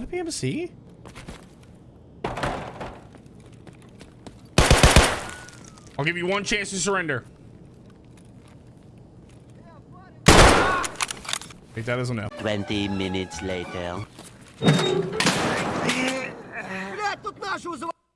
that a PMC? I'll give you one chance to surrender. Take that doesn't no. 20 minutes later.